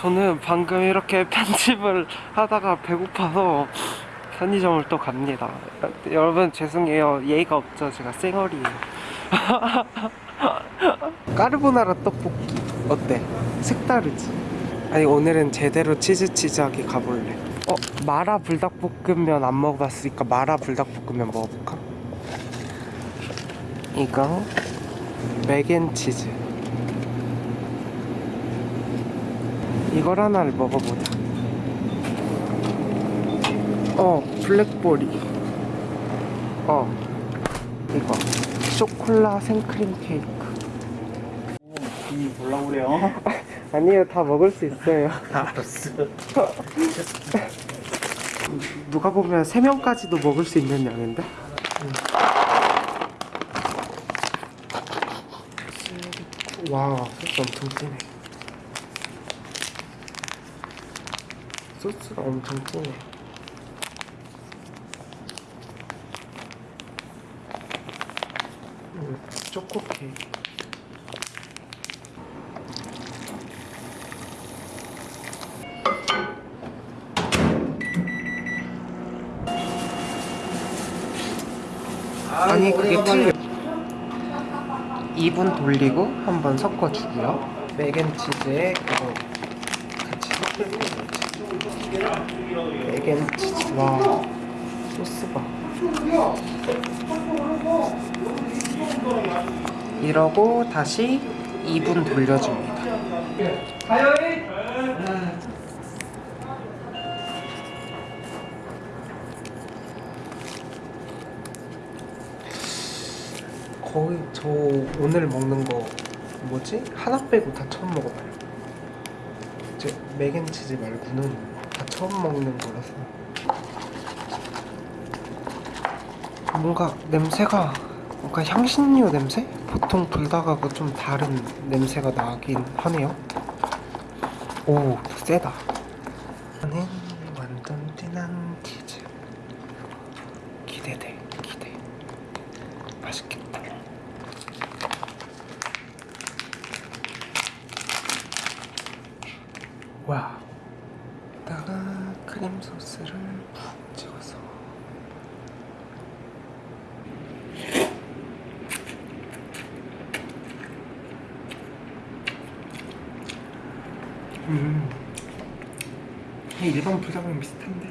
저는 방금 이렇게 편집을 하다가 배고파서 편의점을 또 갑니다. 여러분 죄송해요. 예의가 없죠. 제가 쌩얼이에요. 까르보나라 떡볶이 어때? 색다르지? 아니 오늘은 제대로 치즈 치즈하게 가볼래. 어 마라 불닭볶음면 안 먹어봤으니까 마라 불닭볶음면 먹어볼까? 이거 맥앤치즈 이걸 하나를 먹어보자. 어 블랙보리. 어 이거. 쇼콜라 생크림 케이크. 음, 몰라 그래요. 아니에요 다 먹을 수 있어요. 알았어. 누가 보면 3명까지도 먹을 수 있는 양인데? 와 소스 엄청 진해 소스가 엄청 진해. 음, 초코 케이크. 아니 그게 틀려. 2분 돌리고 한번 섞어주고요. 맥앤치즈에 그거 같이 섞을 거예요. 4개나 치즈 와 소스가 이러고 다시 2분 돌려줍니다. 거의 저 오늘 먹는 거 뭐지? 하나 빼고 다 처음 먹어봐요. 이제 맥앤치즈 말고는 처음 먹는 거라서 뭔가 냄새가 뭔가 향신료 냄새? 보통 불닭하고 좀 다른 냄새가 나긴 하네요. 오 세다. 저는 완전 진한 치즈 기대돼 기대. 맛있겠다. 와. 크림 소스를 푹 찍어서. 음. 일반 불닭이랑 비슷한데.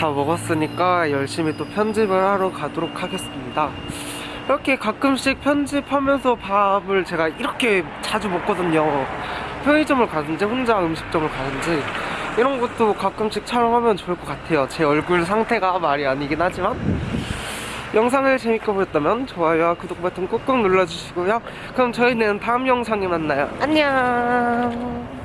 다 먹었으니까 열심히 또 편집을 하러 가도록 하겠습니다. 이렇게 가끔씩 편집하면서 밥을 제가 이렇게 자주 먹거든요. 편의점을 가든지 혼자 음식점을 가든지 이런 것도 가끔씩 촬영하면 좋을 것 같아요. 제 얼굴 상태가 말이 아니긴 하지만 영상을 재밌게 보셨다면 좋아요와 구독 버튼 꾹꾹 눌러주시고요. 그럼 저희는 다음 영상에 만나요. 안녕.